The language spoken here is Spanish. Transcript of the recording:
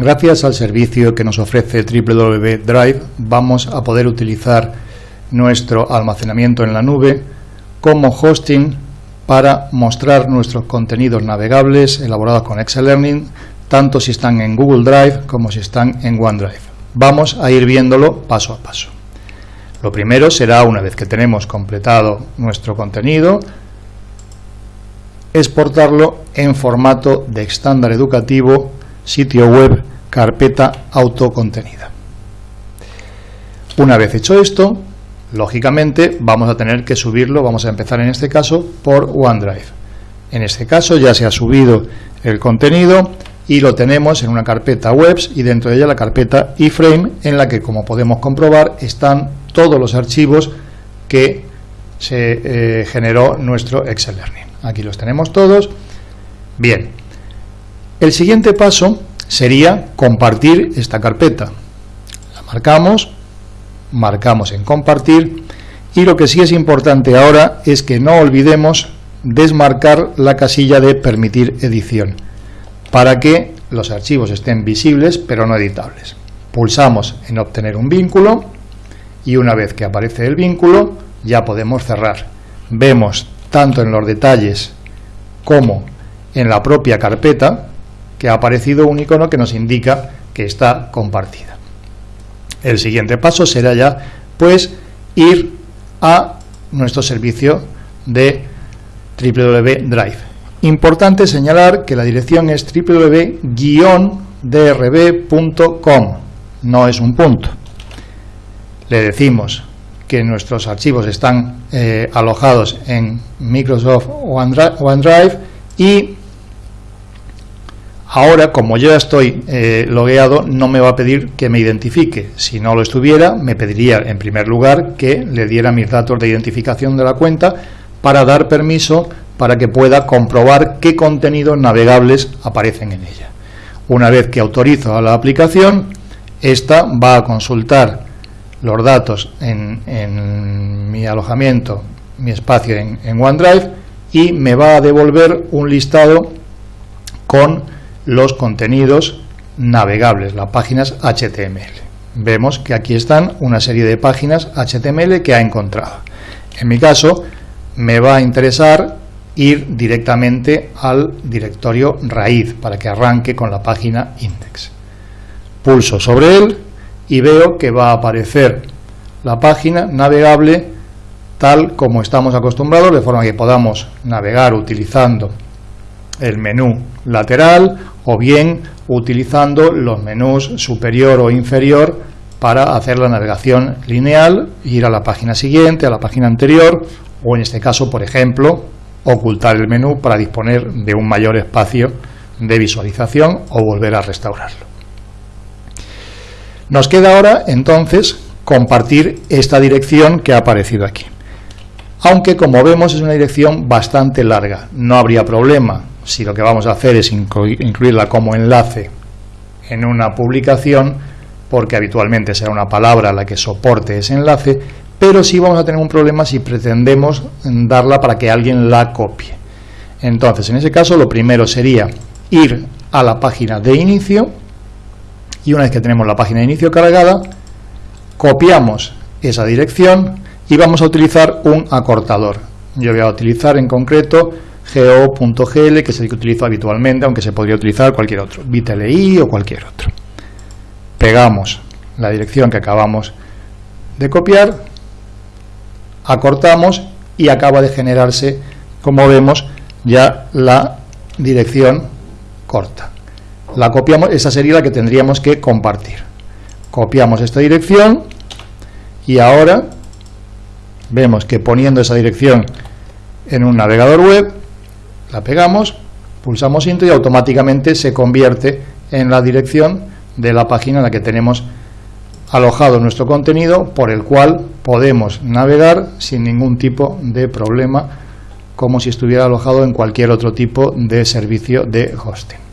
Gracias al servicio que nos ofrece www Drive vamos a poder utilizar nuestro almacenamiento en la nube como hosting para mostrar nuestros contenidos navegables elaborados con Excel Learning, tanto si están en Google Drive como si están en OneDrive. Vamos a ir viéndolo paso a paso. Lo primero será, una vez que tenemos completado nuestro contenido, exportarlo en formato de estándar educativo, sitio web, carpeta autocontenida. Una vez hecho esto, lógicamente vamos a tener que subirlo, vamos a empezar en este caso por OneDrive. En este caso ya se ha subido el contenido y lo tenemos en una carpeta webs y dentro de ella la carpeta iframe en la que como podemos comprobar están todos los archivos que se eh, generó nuestro Excel Learning. Aquí los tenemos todos. Bien, el siguiente paso sería compartir esta carpeta. La marcamos, marcamos en compartir y lo que sí es importante ahora es que no olvidemos desmarcar la casilla de permitir edición para que los archivos estén visibles pero no editables. Pulsamos en obtener un vínculo y una vez que aparece el vínculo ya podemos cerrar. Vemos tanto en los detalles como en la propia carpeta que ha aparecido un icono que nos indica que está compartida. El siguiente paso será ya pues ir a nuestro servicio de www.drive. Importante señalar que la dirección es www-drb.com, no es un punto. Le decimos que nuestros archivos están eh, alojados en Microsoft OneDrive y ahora como ya estoy eh, logueado no me va a pedir que me identifique. Si no lo estuviera me pediría en primer lugar que le diera mis datos de identificación de la cuenta para dar permiso para que pueda comprobar qué contenidos navegables aparecen en ella. Una vez que autorizo a la aplicación esta va a consultar los datos en, mi alojamiento, mi espacio en, OneDrive y me va a devolver un listado con los contenidos navegables, las páginas HTML. Vemos que aquí están una serie de páginas HTML que ha encontrado. En mi caso, me va a interesar ir directamente al directorio raíz para que arranque con la página index. Pulso sobre él y veo que va a aparecer la página navegable tal como estamos acostumbrados, de forma que podamos navegar utilizando el menú lateral o bien utilizando los menús superior o inferior para hacer la navegación lineal, ir a la página siguiente, a la página anterior o en este caso, por ejemplo, ocultar el menú para disponer de un mayor espacio de visualización o volver a restaurarlo. Nos queda ahora, entonces, compartir esta dirección que ha aparecido aquí. Aunque, como vemos, es una dirección bastante larga. No habría problema si lo que vamos a hacer es incluirla como enlace en una publicación, porque habitualmente será una palabra la que soporte ese enlace, pero sí vamos a tener un problema si pretendemos darla para que alguien la copie. Entonces, en ese caso, lo primero sería ir a la página de inicio, y una vez que tenemos la página de inicio cargada, copiamos esa dirección y vamos a utilizar un acortador. Yo voy a utilizar en concreto go.gl, que es el que utilizo habitualmente, aunque se podría utilizar cualquier otro, bitli o cualquier otro. Pegamos la dirección que acabamos de copiar, acortamos y acaba de generarse, como vemos, ya la dirección corta la copiamos, esa sería la que tendríamos que compartir. Copiamos esta dirección y ahora vemos que poniendo esa dirección en un navegador web, la pegamos, pulsamos intro y automáticamente se convierte en la dirección de la página en la que tenemos alojado nuestro contenido, por el cual podemos navegar sin ningún tipo de problema, como si estuviera alojado en cualquier otro tipo de servicio de hosting.